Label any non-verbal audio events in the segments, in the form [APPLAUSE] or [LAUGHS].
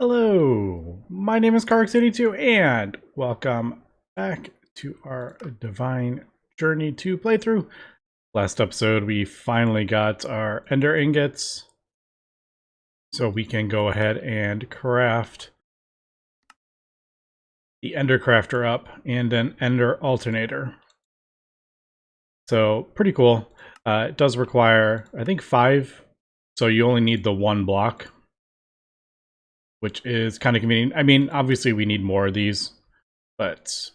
Hello, my name is Karx82 and welcome back to our Divine Journey 2 playthrough. Last episode we finally got our Ender Ingots so we can go ahead and craft the Ender Crafter up and an Ender Alternator. So pretty cool. Uh, it does require, I think, five, so you only need the one block which is kind of convenient. I mean, obviously we need more of these, but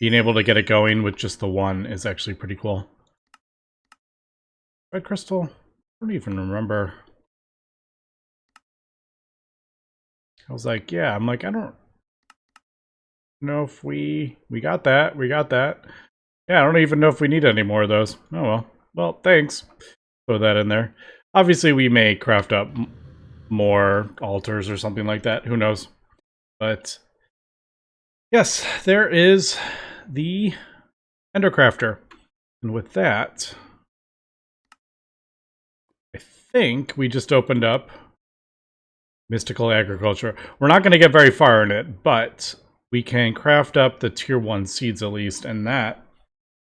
being able to get it going with just the one is actually pretty cool. Red crystal? I don't even remember. I was like, yeah, I'm like, I don't know if we, we got that, we got that. Yeah, I don't even know if we need any more of those. Oh well. Well, thanks. Throw that in there. Obviously, we may craft up more altars or something like that. Who knows? But yes, there is the Endercrafter. And with that, I think we just opened up Mystical Agriculture. We're not going to get very far in it, but we can craft up the tier 1 seeds at least, and that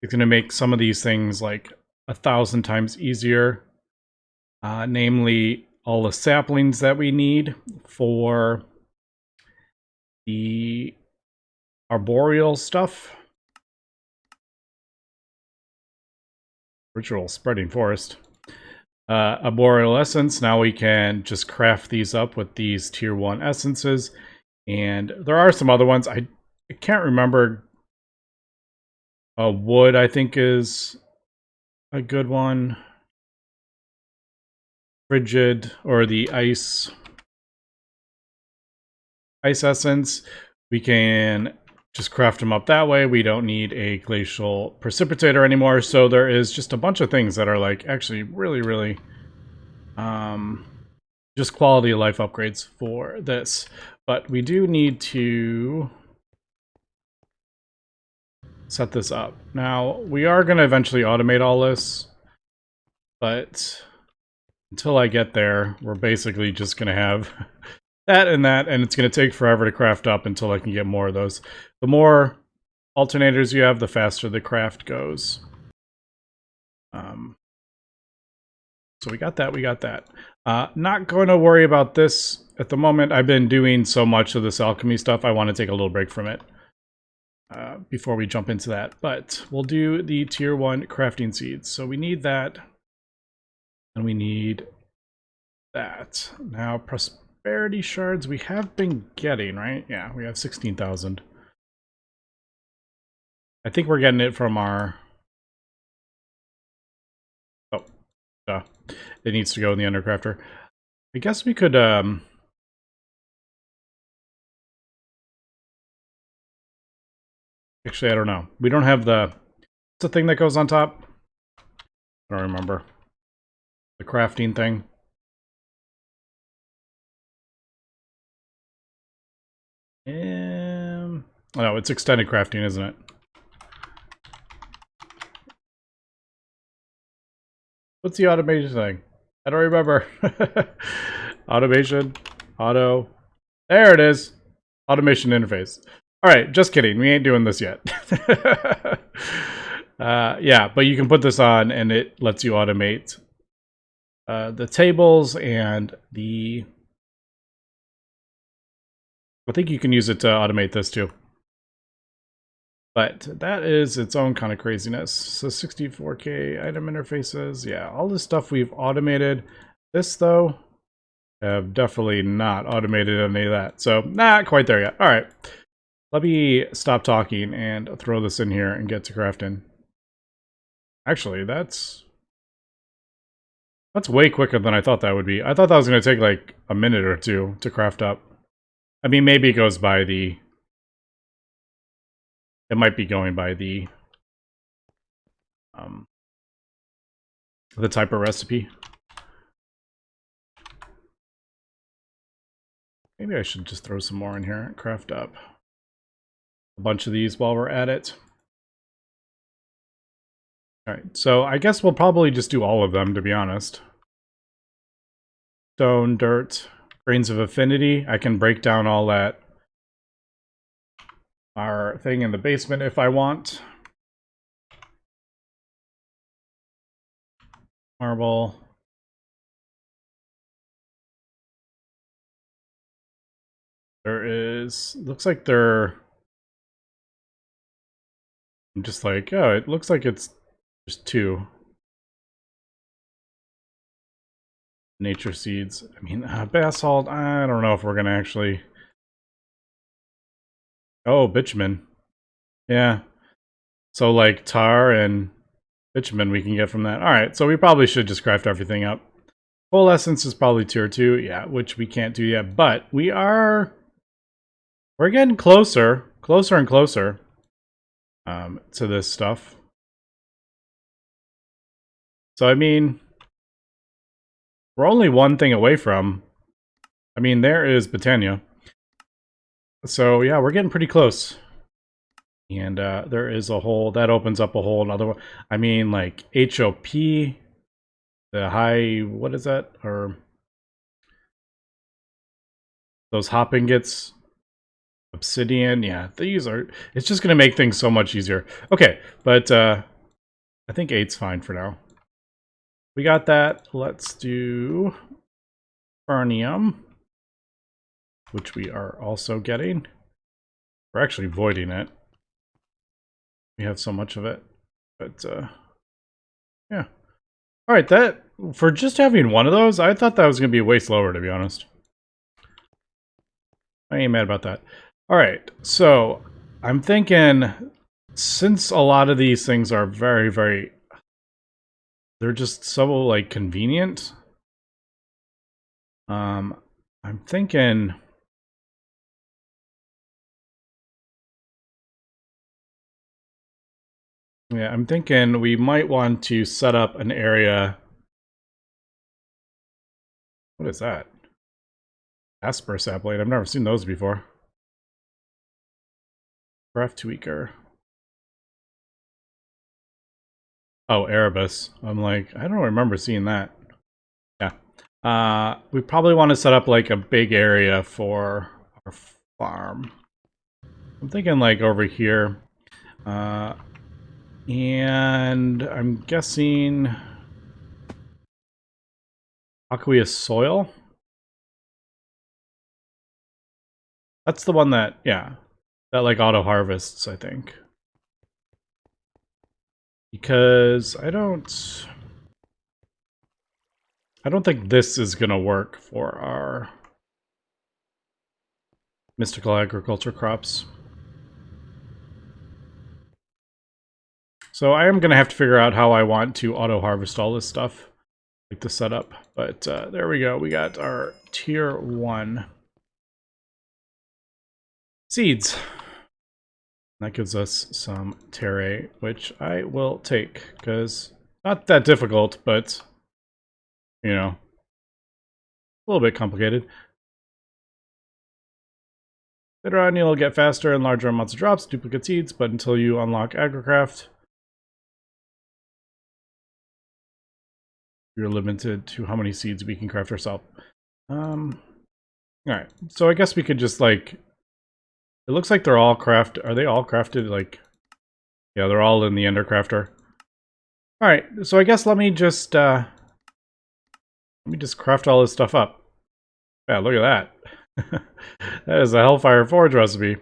is going to make some of these things like a thousand times easier. Uh, namely, all the saplings that we need for the arboreal stuff. Ritual spreading forest. Uh, arboreal essence. Now we can just craft these up with these tier one essences. And there are some other ones. I, I can't remember. Uh, wood, I think, is a good one frigid or the ice ice essence, we can just craft them up that way. We don't need a glacial precipitator anymore. So there is just a bunch of things that are like actually really, really um, just quality of life upgrades for this. But we do need to set this up. Now, we are going to eventually automate all this, but until I get there, we're basically just going to have [LAUGHS] that and that, and it's going to take forever to craft up until I can get more of those. The more alternators you have, the faster the craft goes. Um, so we got that, we got that. Uh, not going to worry about this at the moment. I've been doing so much of this alchemy stuff, I want to take a little break from it. Uh, before we jump into that. But we'll do the tier 1 crafting seeds. So we need that. And we need that. Now, prosperity shards we have been getting, right? Yeah, we have 16,000. I think we're getting it from our... Oh, uh, it needs to go in the Endercrafter. I guess we could... Um, Actually, I don't know. We don't have the... What's the thing that goes on top? I don't remember the crafting thing. Um, oh, it's extended crafting, isn't it? What's the automation thing? I don't remember. [LAUGHS] automation, auto. There it is. Automation interface. All right, just kidding. We ain't doing this yet. [LAUGHS] uh, yeah, but you can put this on and it lets you automate uh, the tables and the... I think you can use it to automate this too. But that is its own kind of craziness. So 64K item interfaces. Yeah, all this stuff we've automated. This, though, have definitely not automated any of that. So not quite there yet. All right. Let me stop talking and throw this in here and get to crafting. Actually, that's that's way quicker than I thought that would be. I thought that was going to take like a minute or two to craft up. I mean, maybe it goes by the... It might be going by the... Um, the type of recipe. Maybe I should just throw some more in here and craft up a bunch of these while we're at it. Alright, so I guess we'll probably just do all of them, to be honest. Stone, dirt, grains of infinity. I can break down all that our thing in the basement if I want. Marble. There is, looks like there, I'm just like, oh, it looks like it's two. Nature seeds. I mean, uh, basalt, I don't know if we're going to actually... Oh, bitumen. Yeah. So, like, tar and bitumen we can get from that. Alright, so we probably should just craft everything up. Coalescence is probably tier 2, yeah, which we can't do yet. But we are... We're getting closer, closer and closer um, to this stuff. So, I mean, we're only one thing away from. I mean, there is Botania. So, yeah, we're getting pretty close. And uh, there is a hole that opens up a whole another one. I mean, like HOP, the high, what is that? Or those hop ingots, obsidian. Yeah, these are, it's just going to make things so much easier. Okay, but uh, I think eight's fine for now. We got that. Let's do fernium, which we are also getting. We're actually voiding it. We have so much of it. But, uh, yeah. All right, that, for just having one of those, I thought that was going to be way slower, to be honest. I ain't mad about that. All right, so I'm thinking, since a lot of these things are very, very they're just so like convenient. Um, I'm thinking. Yeah, I'm thinking we might want to set up an area. What is that? Asper sapling. I've never seen those before. Breath tweaker. Oh, Erebus. I'm like, I don't remember seeing that. Yeah. Uh, we probably want to set up like a big area for our farm. I'm thinking like over here. Uh, and I'm guessing aqueous soil. That's the one that, yeah, that like auto harvests, I think. Because I don't... I don't think this is going to work for our mystical agriculture crops. So I am going to have to figure out how I want to auto-harvest all this stuff, like the setup. But uh, there we go. We got our tier 1 seeds. That gives us some terre, which I will take, because not that difficult, but, you know, a little bit complicated. Later on, you'll get faster and larger amounts of drops, duplicate seeds, but until you unlock AgriCraft, you're limited to how many seeds we can craft ourselves. Um, Alright, so I guess we could just, like, it looks like they're all craft. Are they all crafted like? Yeah, they're all in the Endercrafter. All right, so I guess let me just uh, let me just craft all this stuff up. Yeah, look at that. [LAUGHS] that is a Hellfire Forge recipe.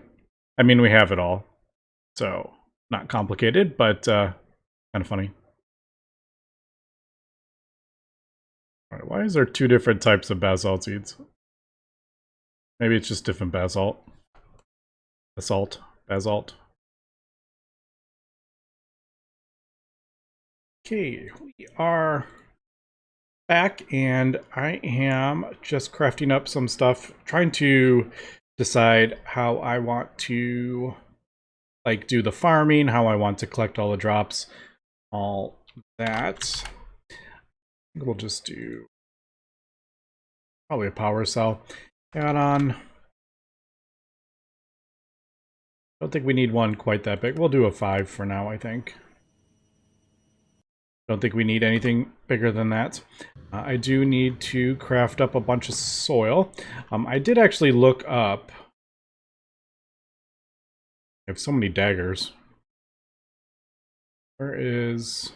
I mean, we have it all, so not complicated, but uh, kind of funny. All right, why is there two different types of basalt seeds? Maybe it's just different basalt. Basalt. Basalt. Okay, we are back and I am just crafting up some stuff, trying to decide how I want to like do the farming, how I want to collect all the drops, all that. We'll just do probably a power cell add on. Don't think we need one quite that big. We'll do a 5 for now, I think. Don't think we need anything bigger than that. Uh, I do need to craft up a bunch of soil. Um, I did actually look up... I have so many daggers. Where is...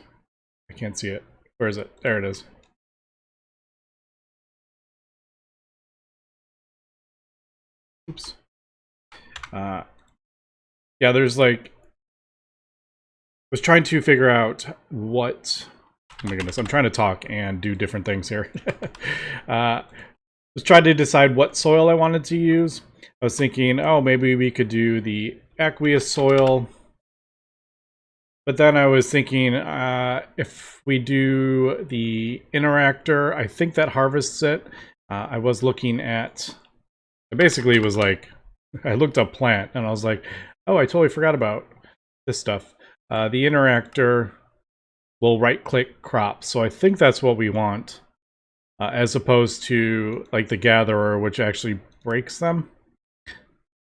I can't see it. Where is it? There it is. Oops. Uh, yeah, there's like I was trying to figure out what oh my goodness i'm trying to talk and do different things here. [LAUGHS] Uh was trying to decide what soil i wanted to use. I was thinking oh maybe we could do the aqueous soil. But then i was thinking uh if we do the interactor i think that harvests it. Uh, i was looking at i basically was like i looked up plant and i was like oh i totally forgot about this stuff uh, the interactor will right-click crop, so I think that's what we want, uh, as opposed to like the gatherer, which actually breaks them.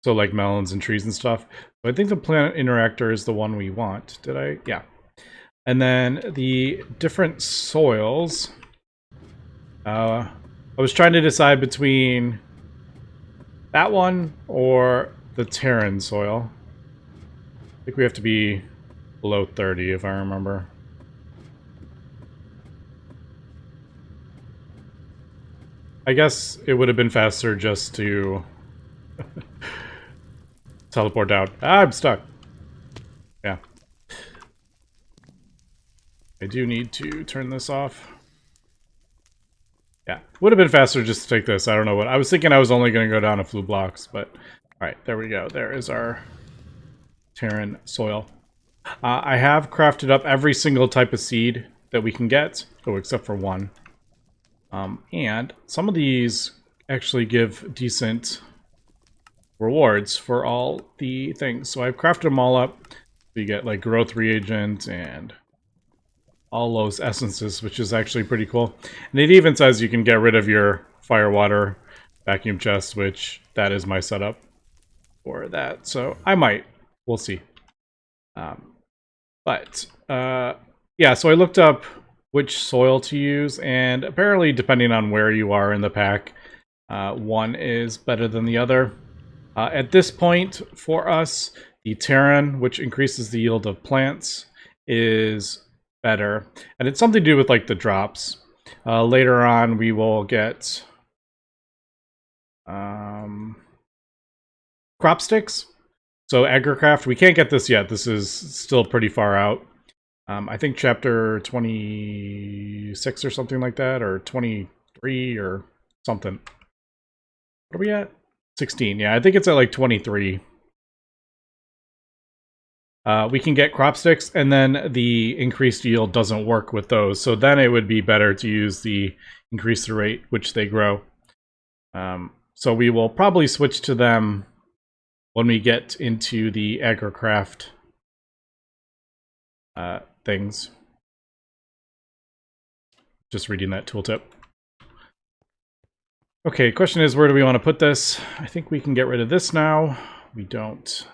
So like melons and trees and stuff. But I think the plant interactor is the one we want. Did I? Yeah. And then the different soils. Uh, I was trying to decide between that one or the Terran soil. I think we have to be below 30 if I remember. I guess it would have been faster just to [LAUGHS] teleport down. Ah, I'm stuck. Yeah. I do need to turn this off. Yeah, would have been faster just to take this. I don't know what. I was thinking I was only going to go down a few blocks, but... Alright, there we go. There is our Terran soil. Uh, I have crafted up every single type of seed that we can get, oh, except for one. Um, and some of these actually give decent rewards for all the things. So I've crafted them all up. So you get like growth reagent and all those essences, which is actually pretty cool. And it even says you can get rid of your fire water vacuum chest, which that is my setup for that. So I might. We'll see. Um, but, uh, yeah, so I looked up which soil to use, and apparently, depending on where you are in the pack, uh, one is better than the other. Uh, at this point, for us, the Terran, which increases the yield of plants, is better. And it's something to do with, like, the drops. Uh, later on, we will get... Um, crop sticks, so Agricraft, we can't get this yet. This is still pretty far out. Um, I think chapter 26 or something like that, or 23 or something. What are we at? 16. Yeah, I think it's at like 23. Uh, we can get crop sticks, and then the increased yield doesn't work with those. So then it would be better to use the increase the rate which they grow. Um, so we will probably switch to them when we get into the agricraft uh, things. Just reading that tooltip. Okay, question is where do we want to put this? I think we can get rid of this now. We don't.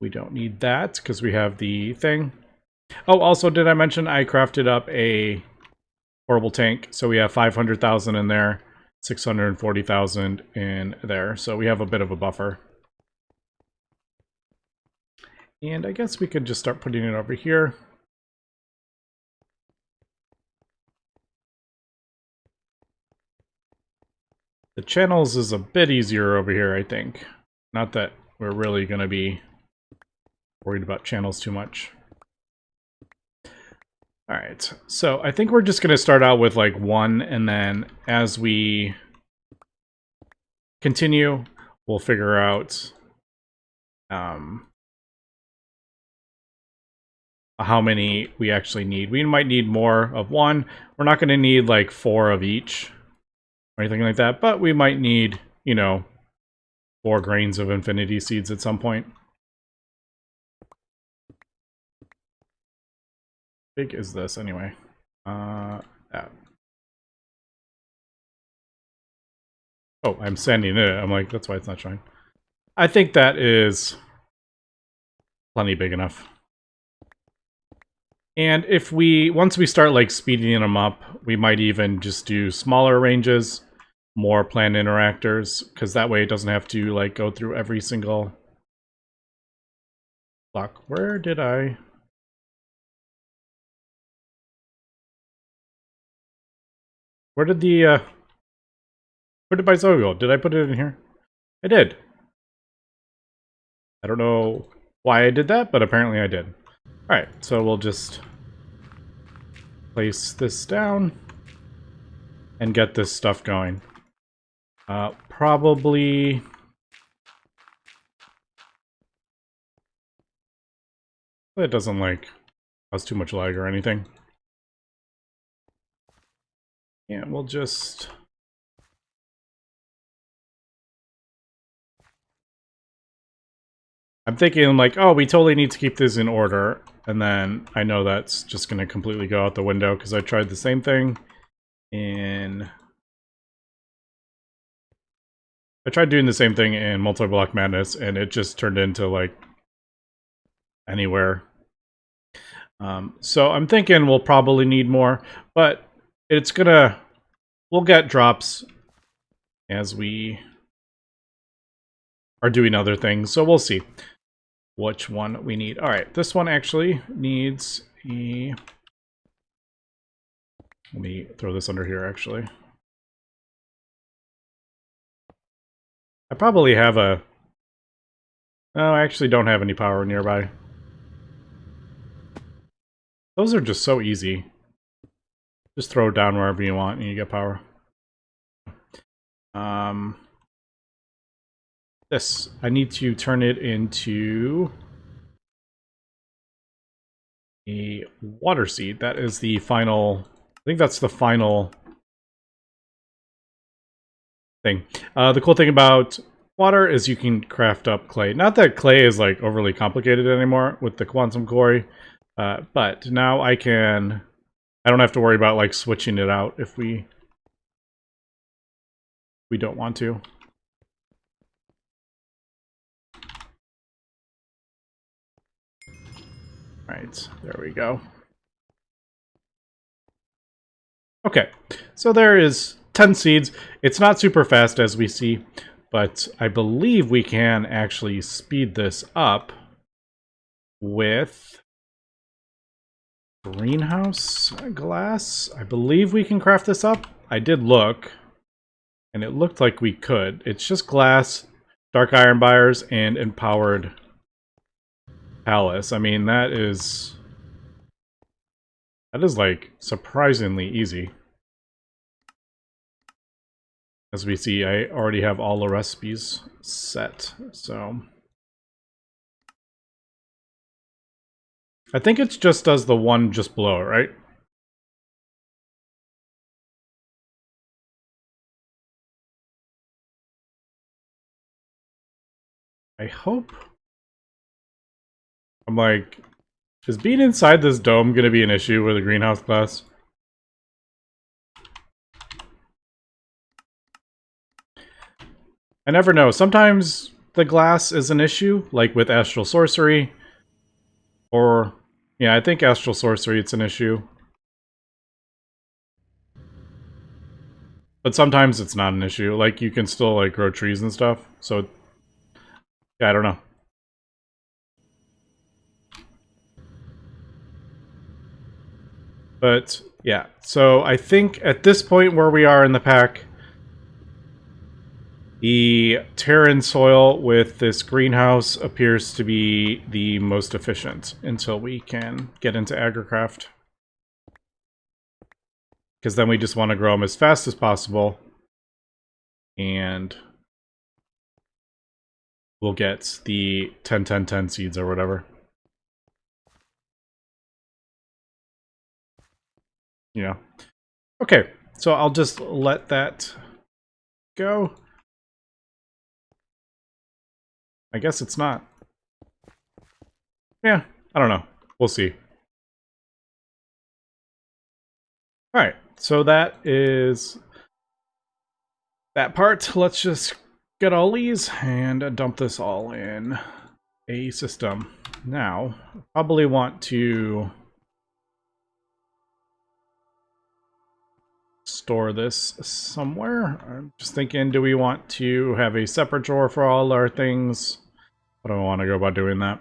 We don't need that because we have the thing. Oh, also, did I mention I crafted up a horrible tank? So we have 500,000 in there. 640,000 in there. So we have a bit of a buffer. And I guess we could just start putting it over here. The channels is a bit easier over here, I think. Not that we're really going to be worried about channels too much. All right, so I think we're just going to start out with like one, and then as we continue, we'll figure out um, how many we actually need. We might need more of one. We're not going to need like four of each or anything like that, but we might need, you know, four grains of infinity seeds at some point. Big is this anyway? Uh, that. Oh, I'm sending it. I'm like, that's why it's not showing. I think that is plenty big enough. And if we, once we start like speeding them up, we might even just do smaller ranges, more plant interactors, because that way it doesn't have to like go through every single block. Where did I? Where did the, uh, where did my Zoe go? Did I put it in here? I did. I don't know why I did that, but apparently I did. Alright, so we'll just place this down and get this stuff going. Uh, probably... It doesn't, like, cause too much lag or anything. Yeah, we'll just... I'm thinking like, oh, we totally need to keep this in order. And then I know that's just going to completely go out the window because I tried the same thing in... I tried doing the same thing in Multi-Block Madness and it just turned into like anywhere. Um, so I'm thinking we'll probably need more, but it's gonna, we'll get drops as we are doing other things, so we'll see which one we need. All right, this one actually needs a... Let me throw this under here, actually. I probably have a... No, I actually don't have any power nearby. Those are just so easy. Just throw it down wherever you want and you get power. Um, this. I need to turn it into a water seed. That is the final, I think that's the final thing. Uh, the cool thing about water is you can craft up clay. Not that clay is like overly complicated anymore with the quantum quarry, uh, but now I can, I don't have to worry about like switching it out if we, we don't want to. Right, there we go. Okay, so there is 10 seeds. It's not super fast as we see, but I believe we can actually speed this up with greenhouse glass. I believe we can craft this up. I did look, and it looked like we could. It's just glass, dark iron buyers, and empowered palis. I mean, that is... That is, like, surprisingly easy. As we see, I already have all the recipes set, so... I think it just does the one just below it, right? I hope I'm like, is being inside this dome going to be an issue with the greenhouse glass? I never know. Sometimes the glass is an issue, like with Astral Sorcery. Or, yeah, I think Astral Sorcery it's an issue. But sometimes it's not an issue. Like, you can still, like, grow trees and stuff. So, yeah, I don't know. But yeah, so I think at this point where we are in the pack, the Terran soil with this greenhouse appears to be the most efficient until we can get into agricraft. Because then we just want to grow them as fast as possible. And we'll get the 10-10-10 seeds or whatever. Yeah. Okay, so I'll just let that go. I guess it's not. Yeah, I don't know. We'll see. Alright, so that is that part. Let's just get all these and dump this all in a system. Now, probably want to store this somewhere. I'm just thinking, do we want to have a separate drawer for all our things? I don't want to go about doing that.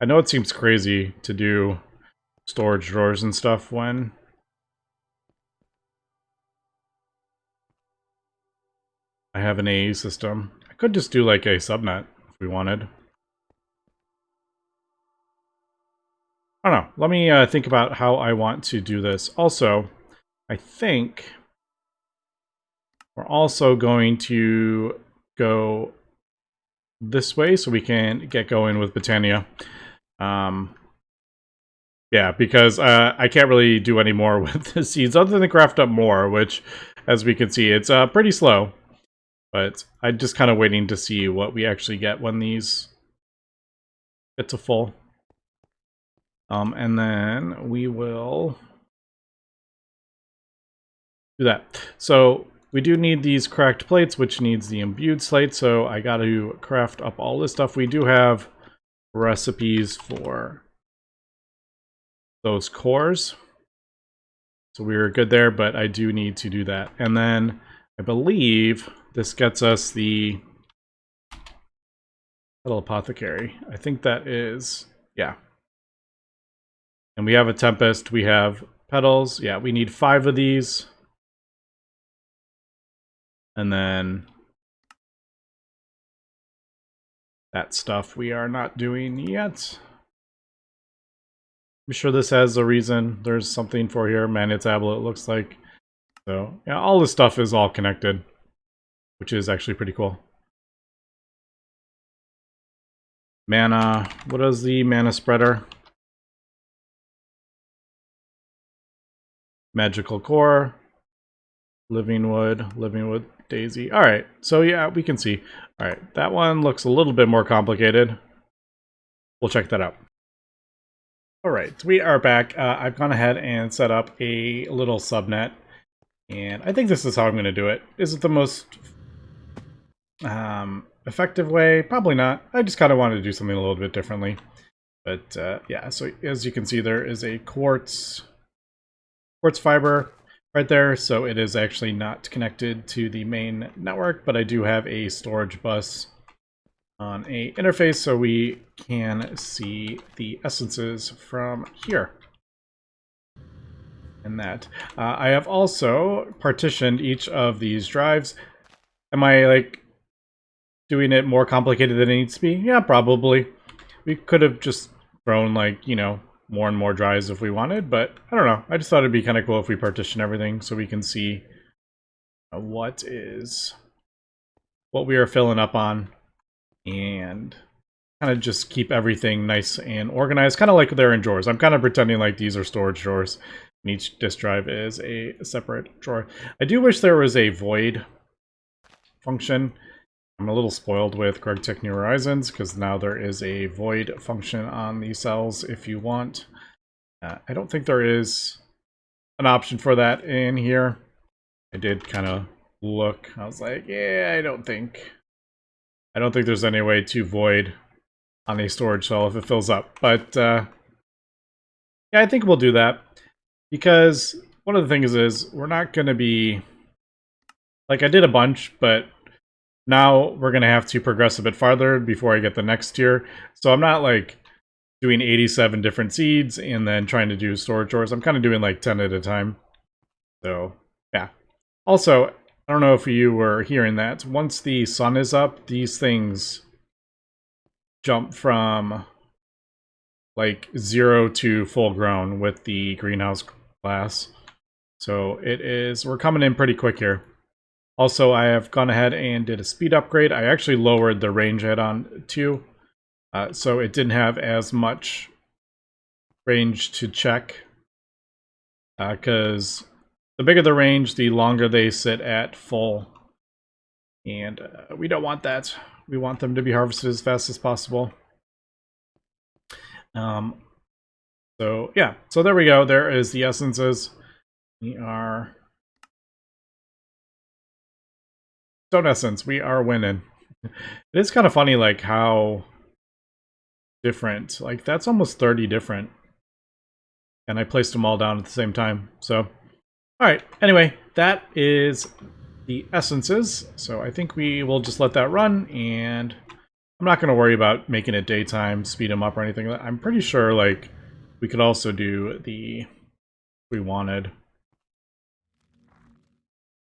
I know it seems crazy to do storage drawers and stuff when I have an AE system. I could just do like a subnet if we wanted. I don't know. Let me uh, think about how I want to do this. Also, I think we're also going to go this way so we can get going with Botania. Um, yeah, because uh, I can't really do any more [LAUGHS] with the seeds other than craft up more, which, as we can see, it's uh, pretty slow. But I'm just kind of waiting to see what we actually get when these get to full. Um, and then we will do that. So we do need these cracked plates, which needs the imbued slate. So I got to craft up all this stuff. We do have recipes for those cores. So we were good there, but I do need to do that. And then I believe this gets us the little apothecary. I think that is, yeah. And we have a Tempest, we have petals. Yeah, we need five of these. And then that stuff we are not doing yet. I'm sure this has a reason. There's something for here. Mana tablet looks like. So yeah, all this stuff is all connected, which is actually pretty cool. Mana, what is the mana spreader? Magical Core, Living Wood, Living Wood Daisy. All right, so yeah, we can see. All right, that one looks a little bit more complicated. We'll check that out. All right, we are back. Uh, I've gone ahead and set up a little subnet, and I think this is how I'm going to do it. Is it the most um, effective way? Probably not. I just kind of wanted to do something a little bit differently. But uh, yeah, so as you can see, there is a quartz quartz fiber right there, so it is actually not connected to the main network, but I do have a storage bus on a interface so we can see the essences from here. And that. Uh, I have also partitioned each of these drives. Am I like doing it more complicated than it needs to be? Yeah, probably. We could have just thrown like, you know, more and more drives if we wanted, but I don't know. I just thought it'd be kind of cool if we partition everything so we can see uh, what is what we are filling up on and kind of just keep everything nice and organized, kind of like they're in drawers. I'm kind of pretending like these are storage drawers, and each disk drive is a separate drawer. I do wish there was a void function I'm a little spoiled with GregTech New Horizons because now there is a void function on the cells if you want. Uh, I don't think there is an option for that in here. I did kind of look. I was like, yeah, I don't think. I don't think there's any way to void on a storage cell if it fills up. But uh, yeah, I think we'll do that because one of the things is we're not going to be like I did a bunch, but now we're going to have to progress a bit farther before I get the next tier. So I'm not like doing 87 different seeds and then trying to do storage drawers. I'm kind of doing like 10 at a time. So yeah. Also, I don't know if you were hearing that. Once the sun is up, these things jump from like zero to full grown with the greenhouse glass. So it is, we're coming in pretty quick here. Also, I have gone ahead and did a speed upgrade. I actually lowered the range add-on too, uh, so it didn't have as much range to check. Because uh, the bigger the range, the longer they sit at full. And uh, we don't want that. We want them to be harvested as fast as possible. Um, so yeah, so there we go. There is the essences. We are Stone Essence, we are winning. it is kind of funny, like, how different. Like, that's almost 30 different. And I placed them all down at the same time. So, Alright, anyway, that is the essences. So I think we will just let that run, and I'm not going to worry about making it daytime, speed them up or anything. I'm pretty sure, like, we could also do the... we wanted.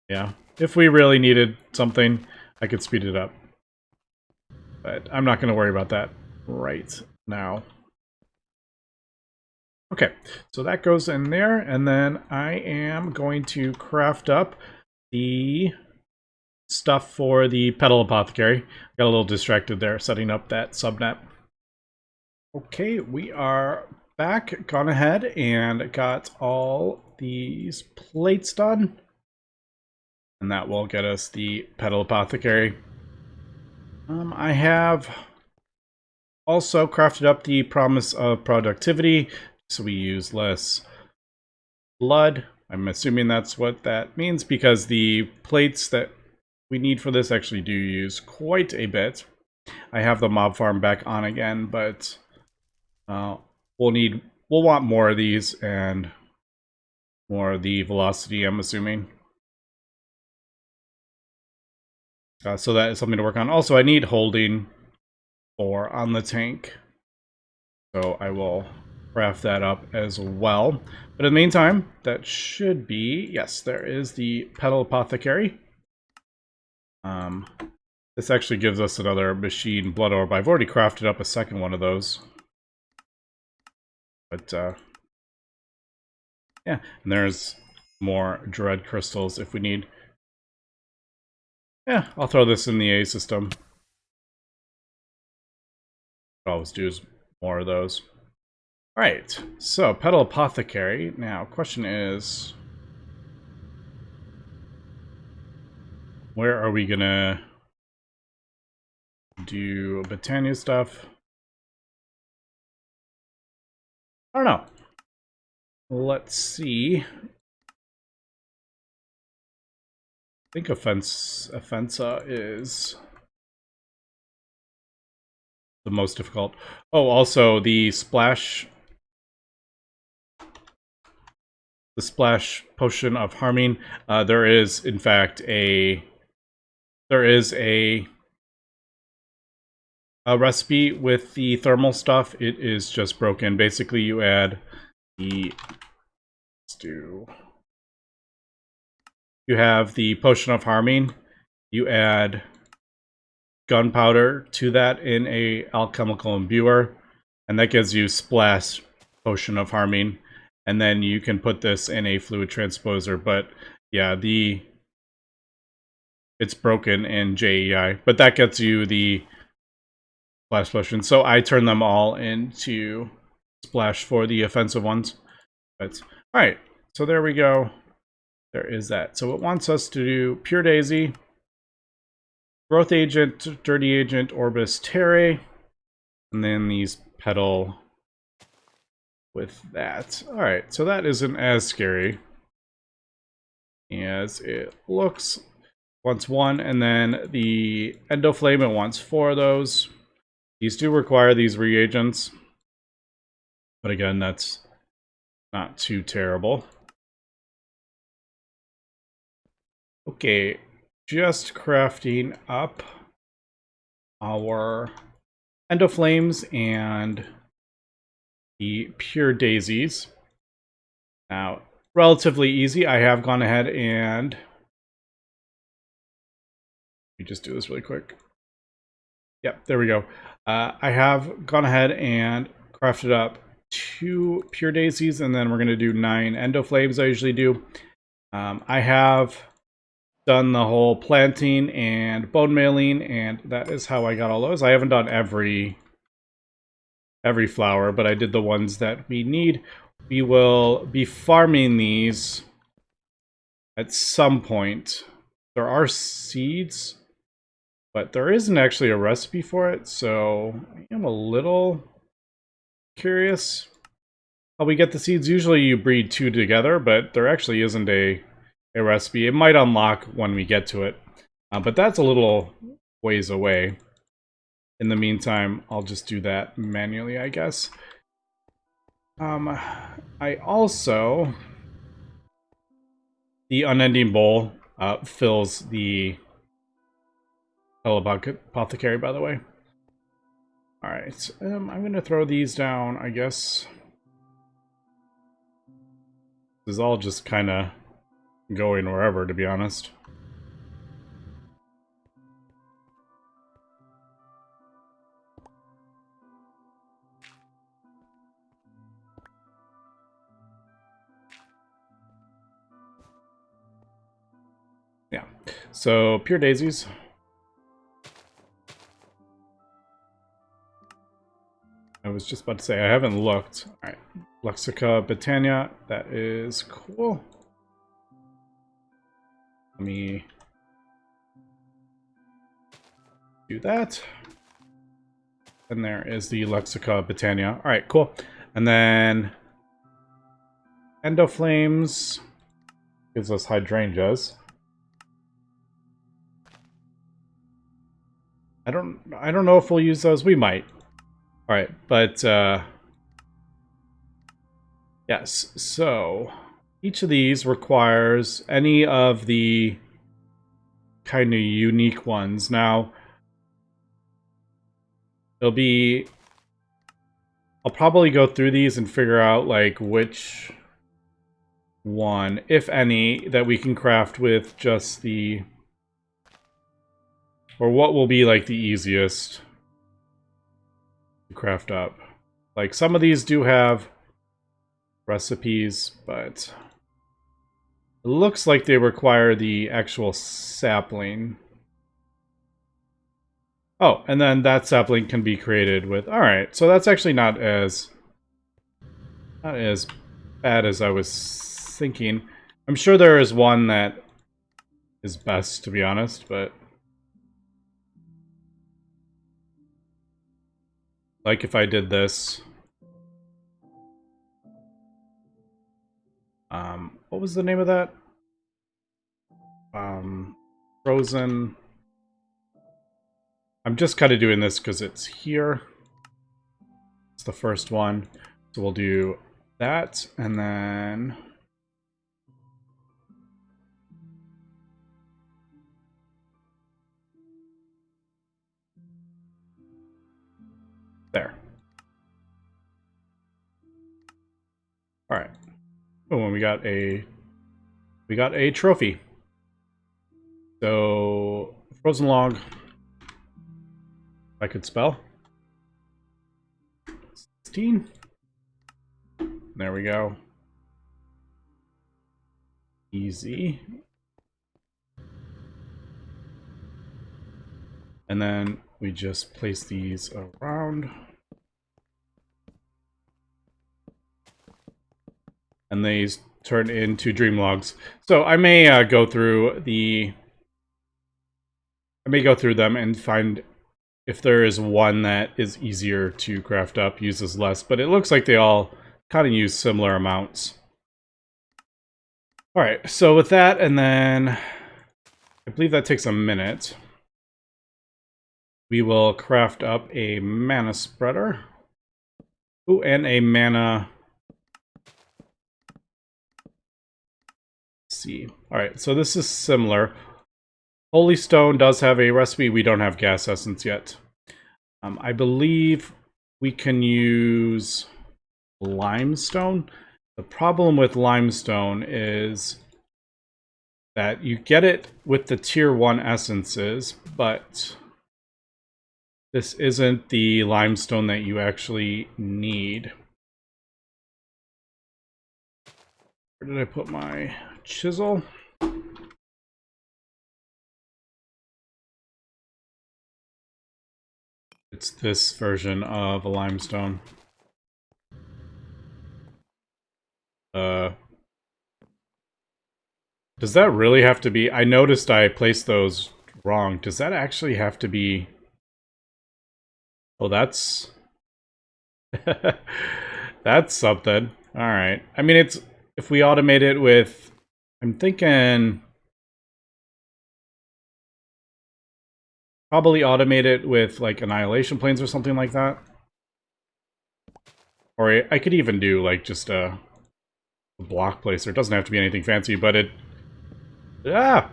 Yeah, if we really needed something, I could speed it up. But I'm not going to worry about that right now. Okay, so that goes in there, and then I am going to craft up the stuff for the Petal Apothecary. Got a little distracted there setting up that subnet. Okay, we are back, gone ahead and got all these plates done. And that will get us the Petal Apothecary. Um, I have also crafted up the Promise of Productivity, so we use less blood. I'm assuming that's what that means because the plates that we need for this actually do use quite a bit. I have the mob farm back on again, but uh, we'll need, we'll want more of these and more of the velocity, I'm assuming. Uh, so that is something to work on. Also, I need holding for on the tank. So I will craft that up as well. But in the meantime, that should be, yes, there is the Petal Apothecary. Um, this actually gives us another machine blood orb. I've already crafted up a second one of those. But, uh, yeah, and there's more dread crystals if we need. Yeah, I'll throw this in the A system. Always do is more of those. Alright, so Petal Apothecary. Now, question is... Where are we gonna do Botania stuff? I don't know. Let's see. Think offense offensa is the most difficult. Oh, also the splash the splash potion of harming. Uh, there is, in fact, a there is a a recipe with the thermal stuff. It is just broken. Basically, you add the do. You have the potion of harming. You add gunpowder to that in a alchemical imbuer, and that gives you splash potion of harming and then you can put this in a fluid transposer. But yeah, the it's broken in JEI, but that gets you the splash potion. So I turn them all into splash for the offensive ones. But all right, so there we go. There is that. So it wants us to do Pure Daisy, Growth Agent, Dirty Agent, Orbis Terrae, and then these Petal with that. Alright, so that isn't as scary as it looks. Wants one, and then the Endoflame, it wants four of those. These do require these reagents. But again, that's not too terrible. Okay, just crafting up our Endoflames and the pure daisies. Now, relatively easy. I have gone ahead and... Let me just do this really quick. Yep, there we go. Uh, I have gone ahead and crafted up two pure daisies, and then we're going to do nine endoflames I usually do. Um, I have done the whole planting and bone mailing, and that is how I got all those. I haven't done every every flower, but I did the ones that we need. We will be farming these at some point. There are seeds, but there isn't actually a recipe for it, so I am a little curious how we get the seeds. Usually you breed two together, but there actually isn't a, a recipe. It might unlock when we get to it, uh, but that's a little ways away. In the meantime, I'll just do that manually, I guess. Um, I also the unending bowl uh, fills the apothecary, by the way. Alright, um, I'm going to throw these down, I guess. This is all just kind of going wherever, to be honest. Yeah, so pure daisies. I was just about to say, I haven't looked. All right, Lexica Botania, that is cool. Let me do that. And there is the Lexica Britannia. All right, cool. And then Endoflames gives us Hydroangeas. I don't I don't know if we'll use those. We might. All right, but uh, yes. So each of these requires any of the kind of unique ones. Now, it'll be. I'll probably go through these and figure out like which one, if any, that we can craft with just the or what will be like the easiest to craft up. Like some of these do have recipes, but it looks like they require the actual sapling. Oh, and then that sapling can be created with... Alright, so that's actually not as... Not as bad as I was thinking. I'm sure there is one that is best, to be honest, but... Like if I did this. Um, what was the name of that? Um, Frozen. I'm just kind of doing this because it's here. It's the first one. So we'll do that and then... There. All right. Oh, and we got a we got a trophy. So frozen log. I could spell. 16. There we go. Easy. And then we just place these around. And these turn into dream logs. So I may uh, go through the... I may go through them and find if there is one that is easier to craft up, uses less, but it looks like they all kind of use similar amounts. All right, so with that, and then I believe that takes a minute we will craft up a mana spreader. Ooh, and a mana... See. Alright, so this is similar. Holystone does have a recipe. We don't have ghast essence yet. Um, I believe we can use limestone. The problem with limestone is that you get it with the tier 1 essences, but this isn't the limestone that you actually need. Where did I put my chisel? It's this version of a limestone. Uh, does that really have to be... I noticed I placed those wrong. Does that actually have to be Oh, that's... [LAUGHS] that's something. Alright. I mean, it's... If we automate it with... I'm thinking... Probably automate it with, like, Annihilation Planes or something like that. Or I could even do, like, just a, block placer. It doesn't have to be anything fancy, but it Yeah.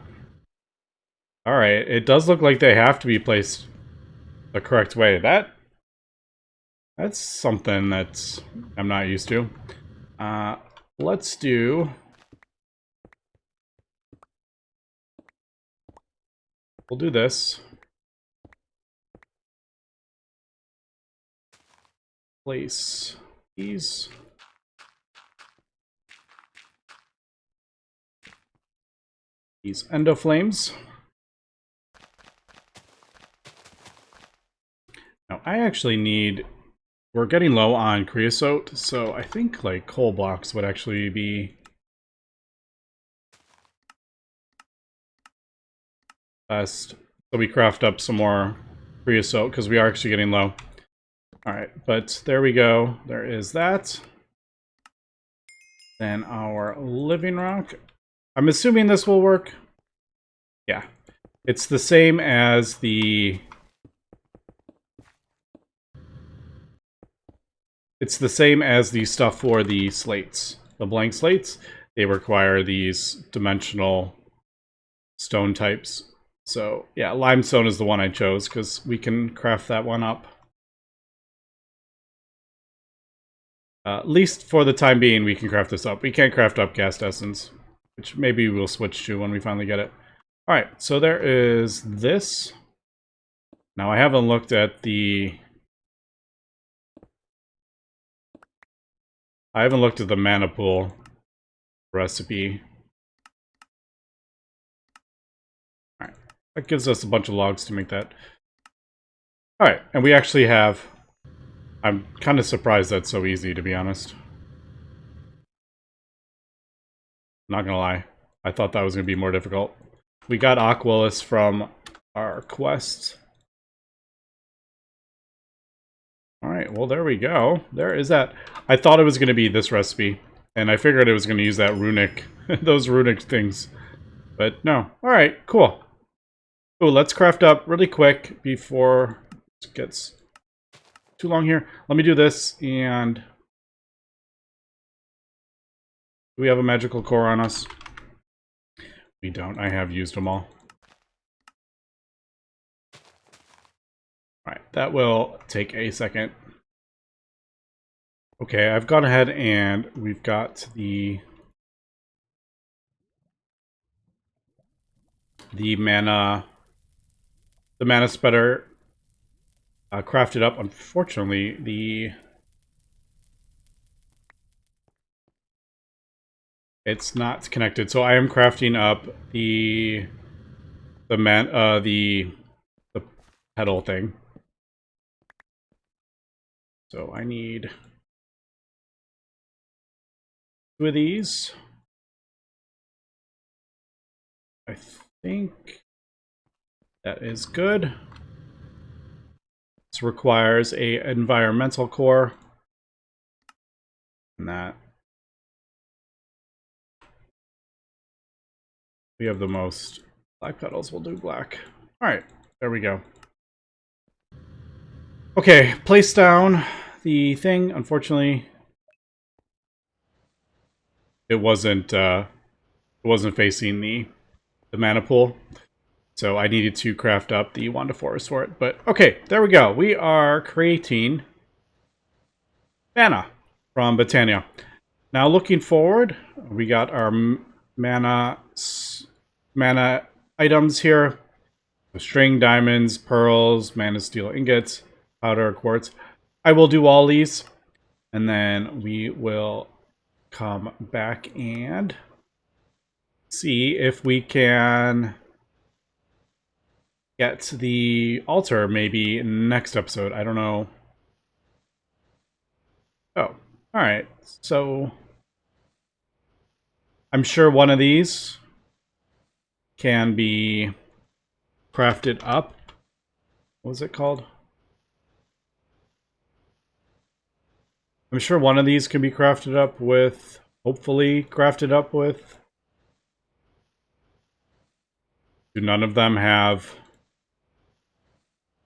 All right. It does look like they have to be placed the correct way. That that's something that's I'm not used to. Uh, let's do. We'll do this. Place these. These endoflames. Now, I actually need... We're getting low on creosote, so I think, like, coal blocks would actually be... Best. So we craft up some more creosote, because we are actually getting low. Alright, but there we go. There is that. Then our living rock. I'm assuming this will work. Yeah. It's the same as the... It's the same as the stuff for the slates. The blank slates, they require these dimensional stone types. So, yeah, limestone is the one I chose because we can craft that one up. Uh, at least for the time being, we can craft this up. We can't craft up ghast essence which maybe we'll switch to when we finally get it. All right, so there is this. Now I haven't looked at the... I haven't looked at the mana pool recipe. That gives us a bunch of logs to make that. All right, and we actually have... I'm kind of surprised that's so easy, to be honest. Not gonna lie. I thought that was gonna be more difficult. We got Aquilus from our quest. Alright, well there we go. There is that. I thought it was gonna be this recipe. And I figured it was gonna use that runic, [LAUGHS] those runic things. But no. Alright, cool. Oh, let's craft up really quick before it gets too long here. Let me do this and Do we have a magical core on us? We don't. I have used them all. Alright, that will take a second. Okay, I've gone ahead and we've got the the mana the mana spreader uh, crafted up. Unfortunately, the It's not connected. So I am crafting up the the man uh the the pedal thing. So I need two of these. I think that is good. This requires a environmental core. And that we have the most black petals, we'll do black. Alright, there we go. Okay, place down the thing. Unfortunately, it wasn't uh, it wasn't facing the the mana pool, so I needed to craft up the Wand of Forest for it. But okay, there we go. We are creating mana from Botania. Now looking forward, we got our mana mana items here. String, diamonds, pearls, mana steel ingots, powder, quartz. I will do all these. And then we will come back and see if we can get the altar maybe next episode. I don't know. Oh, all right. So I'm sure one of these can be crafted up. What was it called? I'm sure one of these can be crafted up with, hopefully crafted up with. Do none of them have...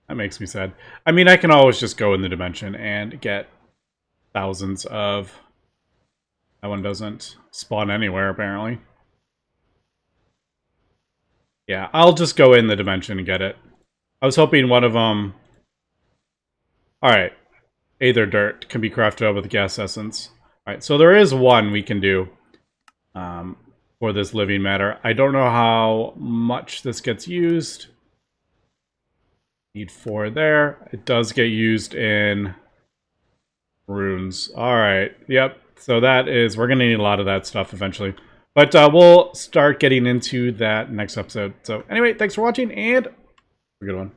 That makes me sad. I mean, I can always just go in the dimension and get thousands of... That one doesn't spawn anywhere, apparently. Yeah, I'll just go in the dimension and get it. I was hoping one of them... Alright. Aether dirt can be crafted out with ghast essence. Alright, so there is one we can do um, for this living matter. I don't know how much this gets used. Need four there. It does get used in runes. Alright, yep. So that is, we're going to need a lot of that stuff eventually. But uh, we'll start getting into that next episode. So anyway, thanks for watching and have a good one.